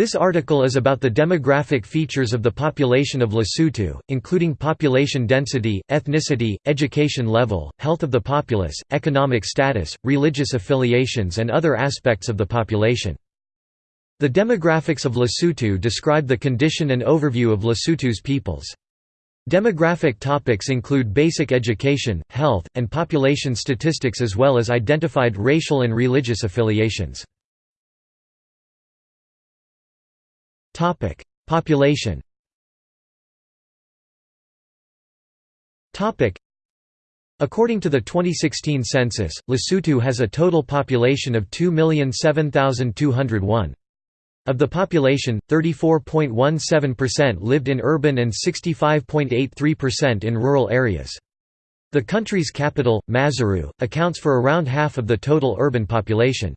This article is about the demographic features of the population of Lesotho, including population density, ethnicity, education level, health of the populace, economic status, religious affiliations and other aspects of the population. The demographics of Lesotho describe the condition and overview of Lesotho's peoples. Demographic topics include basic education, health, and population statistics as well as identified racial and religious affiliations. Population. According to the 2016 census, Lesotho has a total population of 2,007,201. Of the population, 34.17% lived in urban and 65.83% in rural areas. The country's capital, Maseru, accounts for around half of the total urban population.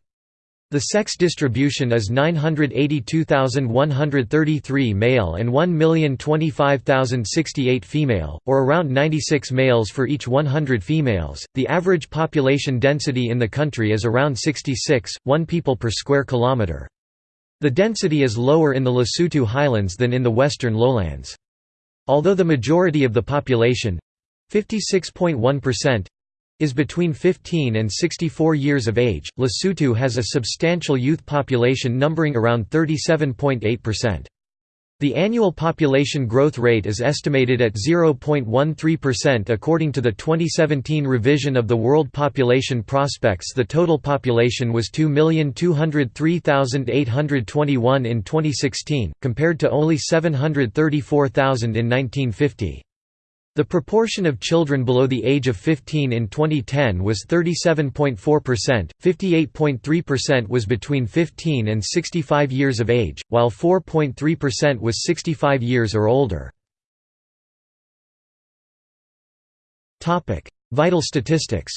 The sex distribution is 982,133 male and 1,025,068 female, or around 96 males for each 100 females. The average population density in the country is around 66, 1 people per square kilometre. The density is lower in the Lesotho highlands than in the western lowlands. Although the majority of the population 56.1% is between 15 and 64 years of age. Lesotho has a substantial youth population numbering around 37.8%. The annual population growth rate is estimated at 0.13% according to the 2017 revision of the World Population Prospects. The total population was 2,203,821 in 2016, compared to only 734,000 in 1950. The proportion of children below the age of 15 in 2010 was 37.4%, 58.3% was between 15 and 65 years of age, while 4.3% was 65 years or older. Vital statistics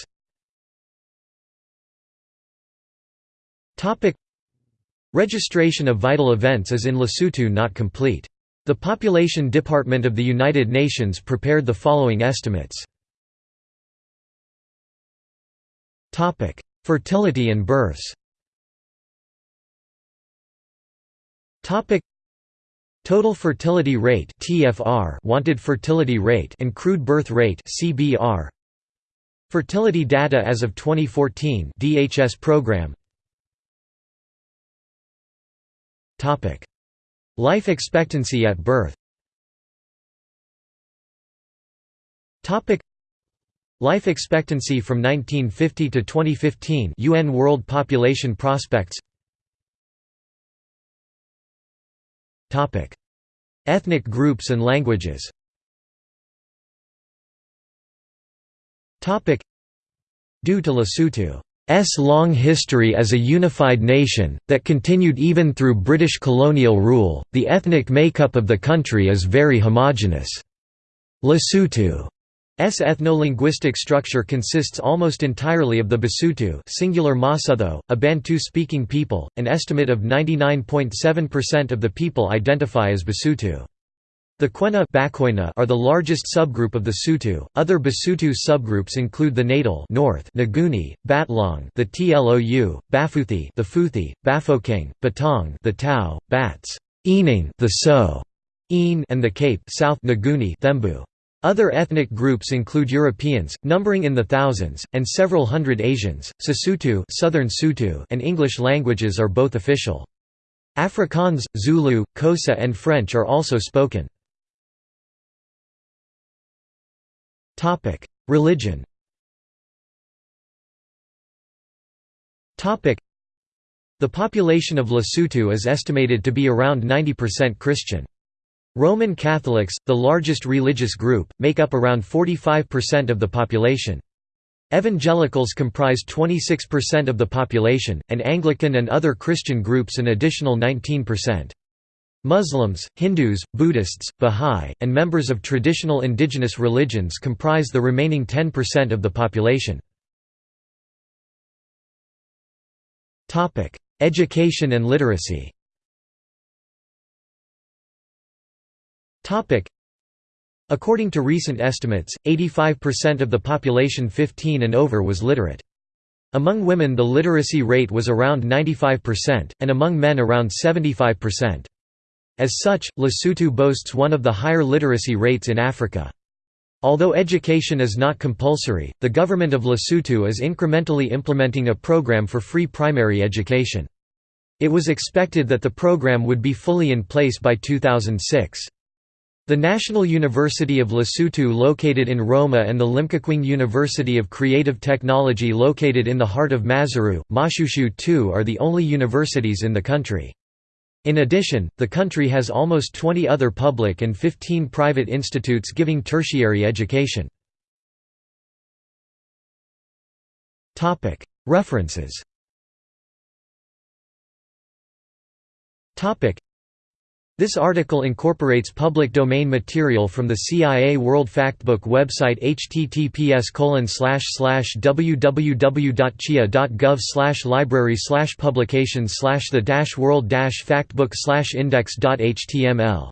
Registration of vital events is in Lesotho not complete. The Population Department of the United Nations prepared the following estimates. Fertility and births Total fertility rate (TFR), wanted fertility rate, and crude birth rate (CBR). Fertility data as of 2014 DHS program. Topic: Life expectancy at birth. Life expectancy from 1950 to 2015 UN World Population Prospects. Ethnic groups and languages. Due to Lesotho S long history as a unified nation, that continued even through British colonial rule, the ethnic makeup of the country is very homogeneous. Lesotho's ethno-linguistic structure consists almost entirely of the Basotho singular Mosotho, a Bantu-speaking people, an estimate of 99.7% of the people identify as Basotho. The Kwena are the largest subgroup of the Sotho. Other Basotho subgroups include the Natal North, Nguni, Batlong, the Tlou, Baphuthi, the Phuthi, Bafokeng, Batong, the Tau, Bats, Enang, the So, En, and the Cape South Nguni, Thembu. Other ethnic groups include Europeans, numbering in the thousands, and several hundred Asians. Sesotho, Southern Sotho, and English languages are both official. Afrikaans, Zulu, Xhosa, and French are also spoken. Topic: Religion. Topic: The population of Lesotho is estimated to be around 90% Christian. Roman Catholics, the largest religious group, make up around 45% of the population. Evangelicals comprise 26% of the population, and Anglican and other Christian groups an additional 19%. Muslims, Hindus, Buddhists, Bahá'í, and members of traditional indigenous religions comprise the remaining 10% of the population. Education and literacy According to recent estimates, 85% of the population 15 and over was literate. Among women the literacy rate was around 95%, and among men around 75%. As such, Lesotho boasts one of the higher literacy rates in Africa. Although education is not compulsory, the government of Lesotho is incrementally implementing a program for free primary education. It was expected that the program would be fully in place by 2006. The National University of Lesotho located in Roma and the Limkokwing University of Creative Technology located in the heart of Maseru, Moshoeshoe II are the only universities in the country. In addition, the country has almost 20 other public and 15 private institutes giving tertiary education. References this article incorporates public domain material from the CIA World Factbook website https www.cia.gov library publications the world factbook index.html